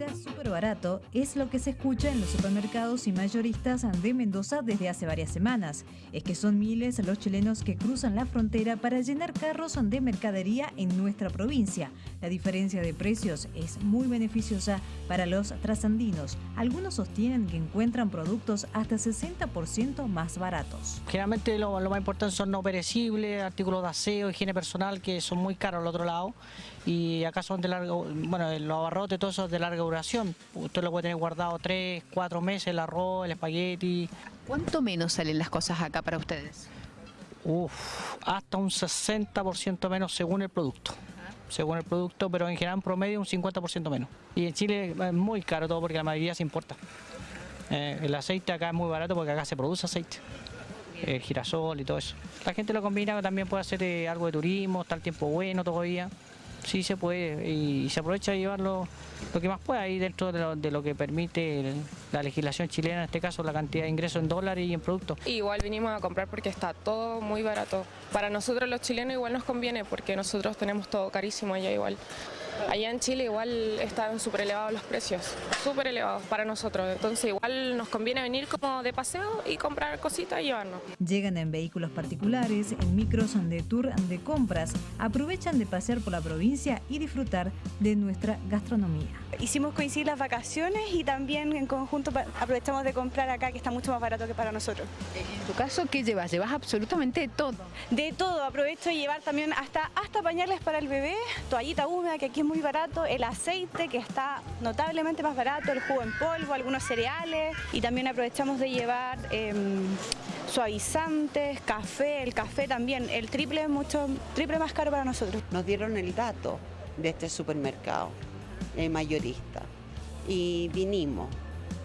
Está súper barato, es lo que se escucha en los supermercados y mayoristas de Mendoza desde hace varias semanas. Es que son miles los chilenos que cruzan la frontera para llenar carros de mercadería en nuestra provincia. La diferencia de precios es muy beneficiosa para los trasandinos. Algunos sostienen que encuentran productos hasta 60% más baratos. Generalmente lo, más importante son no perecibles, artículos de aseo, higiene personal, que son muy caros al otro lado. Y acá son de largo, bueno, los abarrotes, todo eso es de larga Usted lo puede tener guardado 3, 4 meses, el arroz, el espagueti. ¿Cuánto menos salen las cosas acá para ustedes? Uf, hasta un 60% menos según el producto. Según el producto, pero en general en promedio un 50% menos. Y en Chile es muy caro todo porque la mayoría se importa. Eh, el aceite acá es muy barato porque acá se produce aceite. El girasol y todo eso. La gente lo combina, también puede hacer eh, algo de turismo, está el tiempo bueno todavía. Sí se puede y, se aprovecha de llevarlo lo que más pueda ahí dentro de lo, de lo que permite la legislación chilena, en este caso la cantidad de ingresos en dólares y en productos. Igual vinimos a comprar porque está todo muy barato. Para nosotros los chilenos igual nos conviene porque nosotros tenemos todo carísimo allá igual. Allá en Chile igual están súper elevados los precios, súper elevados para nosotros. Entonces igual nos conviene venir como de paseo y comprar cositas y llevarnos. Llegan en vehículos particulares, en micros de tour de compras, aprovechan de pasear por la provincia y disfrutar de nuestra gastronomía. Hicimos coincidir las vacaciones y también en conjunto aprovechamos de comprar acá que está mucho más barato que para nosotros. En tu caso, ¿qué llevas? Llevas absolutamente todo. De todo, aprovecho de llevar también hasta, hasta pañales para el bebé, toallita húmeda que aquí es muy barato, el aceite que está notablemente más barato, el jugo en polvo, algunos cereales y también aprovechamos de llevar eh, suavizantes, café, el café también, el triple mucho triple más caro para nosotros. Nos dieron el dato de este supermercado eh, mayorista y vinimos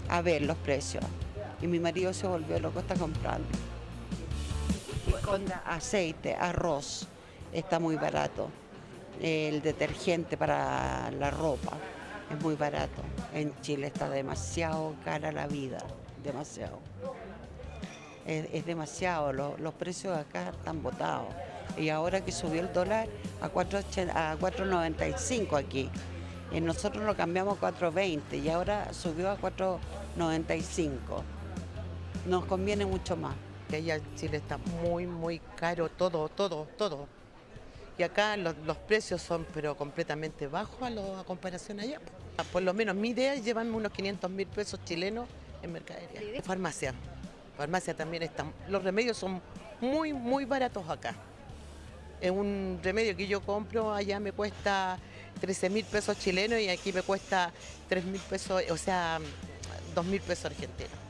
a ver los precios y mi marido se volvió loco, está comprando. Aceite, arroz, está muy barato el detergente para la ropa es muy barato. En Chile está demasiado cara la vida, demasiado. Es, demasiado, los, los precios acá están botados. Y ahora que subió el dólar a 4.95 aquí, y nosotros lo cambiamos a 4.20 y ahora subió a 4.95. Nos conviene mucho más. Que allá en Chile está muy, muy caro todo, todo, todo y acá los, los, precios son pero completamente bajos a, lo, a, comparación allá. Por lo menos mi idea es llevarme unos 500 mil pesos chilenos en mercadería. Farmacia, farmacia también está, los remedios son muy muy baratos acá. Es un remedio que yo compro allá me cuesta 13 mil pesos chilenos y aquí me cuesta 3 mil pesos, o sea, 2 mil pesos argentinos.